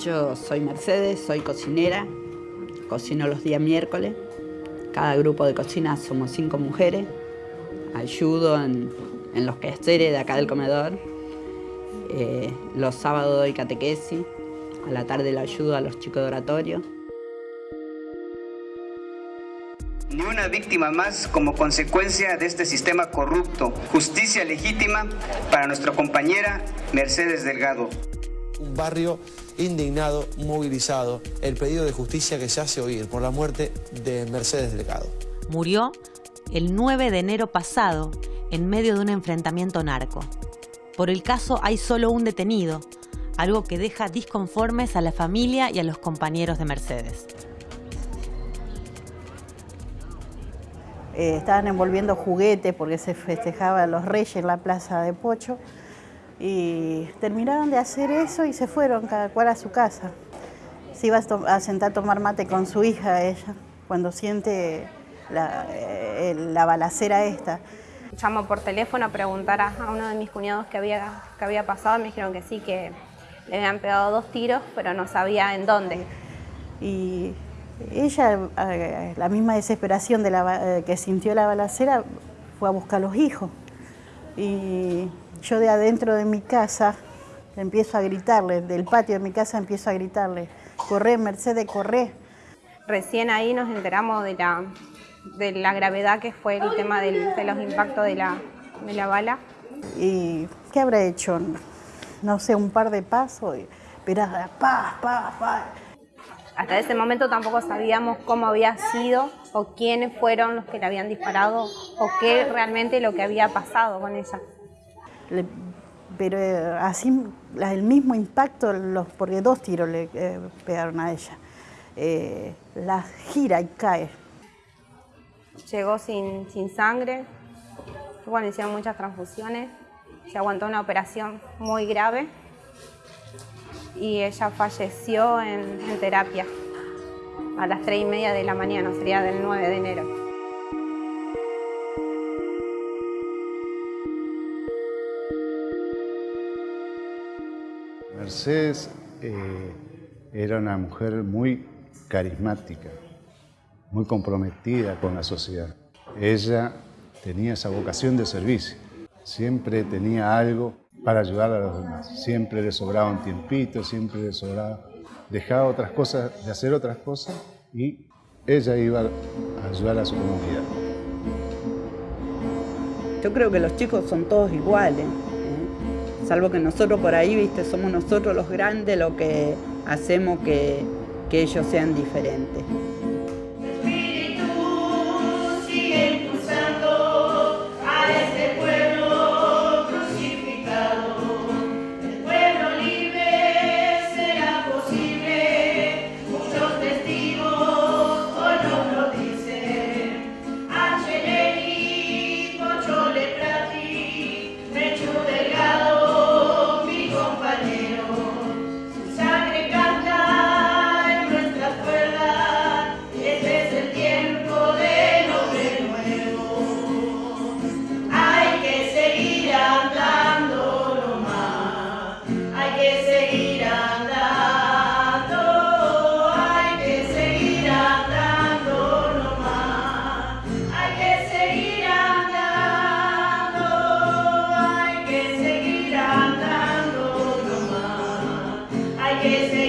Yo soy Mercedes, soy cocinera, cocino los días miércoles. Cada grupo de cocina somos cinco mujeres. Ayudo en, los quehaceres de acá del comedor. Eh, los sábados doy catequesis. A la tarde la ayudo a los chicos de oratorio. Ni una víctima más como consecuencia de este sistema corrupto. Justicia legítima para nuestra compañera Mercedes Delgado. Un barrio indignado, movilizado, el pedido de justicia que se hace oír por la muerte de Mercedes Delgado. Murió el 9 de enero pasado en medio de un enfrentamiento narco. Por el caso hay solo un detenido, algo que deja disconformes a la familia y a los compañeros de Mercedes. Eh, estaban envolviendo juguetes porque se festejaba los reyes en la plaza de Pocho y terminaron de hacer eso y se fueron cada cual a su casa. Se iba a, sentar a tomar mate con su hija ella, cuando siente la, eh, la balacera esta. Llamo por teléfono a preguntar a, uno de mis cuñados qué había, qué había pasado, me dijeron que sí, que le habían pegado dos tiros, pero no sabía en dónde. Y ella, eh, la misma desesperación de la, eh, que sintió la balacera, fue a buscar a los hijos. Y yo de adentro de mi casa empiezo a gritarle, del patio de mi casa empiezo a gritarle, corre Mercedes, corre. Recién ahí nos enteramos de la, de la gravedad que fue el tema de los impactos de la, de la bala. ¿Y qué habrá hecho? No sé, un par de pasos, pero pa, pa, pa. Hasta ese momento tampoco sabíamos cómo había sido o quiénes fueron los que le habían disparado o qué realmente lo que había pasado con ella pero eh, así el mismo impacto, los, porque dos tiros le eh, pegaron a ella. Eh, la gira y cae. Llegó sin, sangre, bueno, hicieron muchas transfusiones, se aguantó una operación muy grave y ella falleció en, en terapia a las tres y media de la mañana, sería del 9 de enero. Mercedes eh, era una mujer muy carismática, muy comprometida con la sociedad. Ella tenía esa vocación de servicio, siempre tenía algo para ayudar a los demás, siempre le sobraba un tiempito, siempre le sobraba, dejaba otras cosas, de hacer otras cosas y ella iba a ayudar a su comunidad. Yo creo que los chicos son todos iguales. Salvo que nosotros por ahí, viste, somos nosotros los grandes lo que hacemos que, que ellos sean diferentes. Que